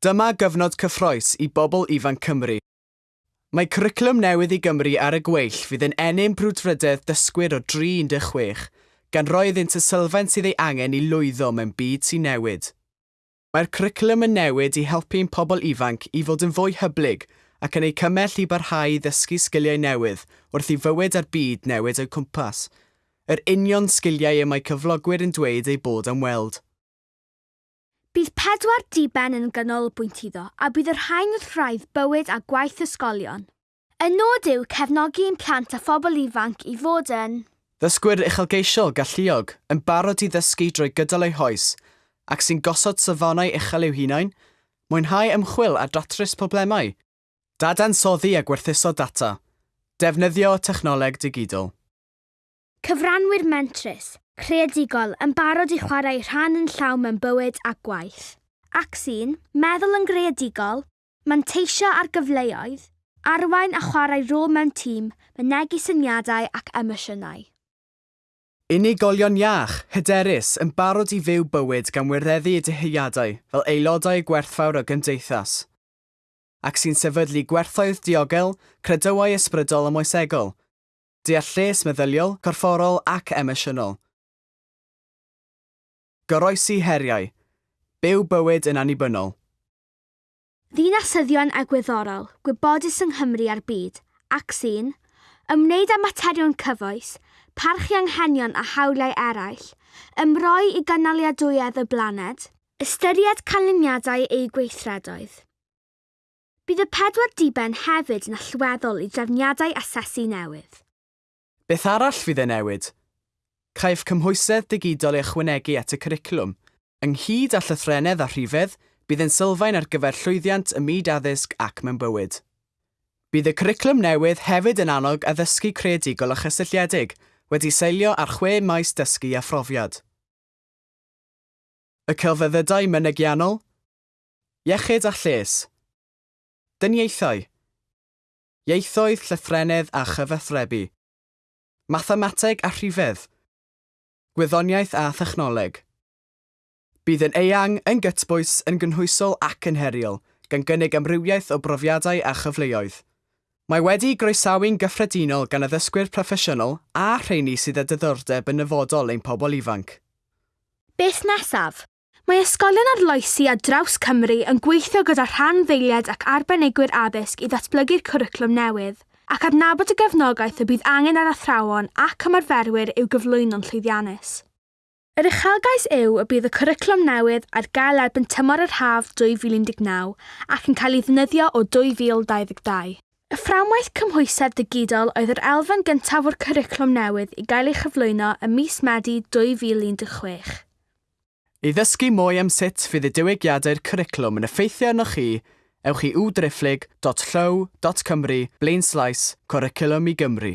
Dyma gyfnod cyffroes i bobl ifanc Cymru. Mae cwricwlwm newydd i Gymru ar y gweill fydd yn enyn brwdfrydedd dysgwyr o 316, gan roi iddynt y sylfaen sydd ei angen i lwyddo mewn byd sy'n newid. Mae'r cwricwlwm yn newid i helpu'n pobl ifanc i fod yn fwy hyblyg ac yn ei cymell i barhau i ddysgu sgiliau newydd wrth i fywyd a'r byd newid o'u cwmpas. Yr union sgiliau y mae cyflogwyr yn dweud ei bod am weld. Bydd pedwar diben yn ganolbwynt iddo a bydd yr rhain wrth rhaid bywyd a gwaith ysgolion. Y nod yw cefnogi ein plant a phobl ifanc i fod yn Ddysgwyr uchelgeisiol galluog yn barod i ddysgu drwy gydol eu hoes ac sy'n gosod safonau uchel i'w hunain, mwynhau ymchwil a datrys problemau, dadansoddi a gwerthuso data, defnyddio technoleg digidol. Cyfranwyr mentrus, creadigol yn barod i chwarae rhan yn llaw mewn bywyd a gwaith. Ac sy'n meddwl yn greadigol, manteisio ar gyfleoedd, arwain a chwarae rôl mewn tîm, mynegu syniadau ac emosiynau. Unigolion iach, hyderus, yn barod i fyw bywyd gan wireddu y dyheuadau fel aelodau gwerthfawr o gymdeithas ac sy'n sefydlu gwerthoedd diogel, credywau ysbrydol a moesegol, deall meddyliol, corfforol ac emosiynol. Goroesi heriau. Byw bywyd yn annibynnol. Ddinasyddion egwyddorol, gwybodus yng Nghymru a'r byd, ac sy'n ymwneud â materion cyfoes, parchu anghenion a hawliau eraill, ymroi i gynaliadwyedd y blaned, ystyried canlyniadau ei gweithredoedd. Bydd y pedwar diben hefyd yn allweddol i drefniadau asesu newydd. Beth arall fydd e newid? Caiff cymhwysedd digidol ei ychwanegu at y cwricwlwm. Ynghyd â llythrenedd a rhifedd, bydd yn sylfaen ar gyfer llwyddiant y myd addysg ac mewn bywyd. Bydd y cwricwlwm newydd hefyd yn annog addysgu creadigol a chysylltiedig, wedi seilio ar chwe maes dysgu a phrofiad. Y celfyddydau mynegiannol, iechyd a lles, dyniaethau, ieithoedd llythrenedd a chyfathrebu, mathemateg a rhifedd, gwyddoniaeth a thechnoleg. Bydd yn eang yn gytbwys yn gynhwysol ac yn heriol, gan gynnig amrywiaeth o brofiadau a chyfleoedd. Mae wedi groesawu'n gyffredinol gan addysgwyr proffesiynol a rheini sydd â diddordeb yn nyfodol ein pobl ifanc. Beth nesaf? Mae ysgolion arloesi a draws Cymru yn gweithio gyda rhan ddeiliad ac arbenigwyr addysg i ddatblygu'r cwricwlwm newydd ac adnabod y gefnogaeth y bydd angen ar athrawon ac ymarferwyr i'w gyflwyno'n llwyddiannus. Yr uchelgais yw y bydd y cwricwlwm newydd ar gael erbyn tymor yr haf 2019 ac yn cael ei ddynyddio o 2022. Y fframwaith cymhwysedd digidol oedd yr elfen gyntaf o'r cwricwlwm newydd i gael ei chyflwyno ym mis Medi 2016. I ddysgu mwy am sut fydd y diwygiadau'r cwricwlwm yn effeithio arnoch chi, ewch i www.drifflig.llow.cymru blaenslais Cwricwlwm i Gymru.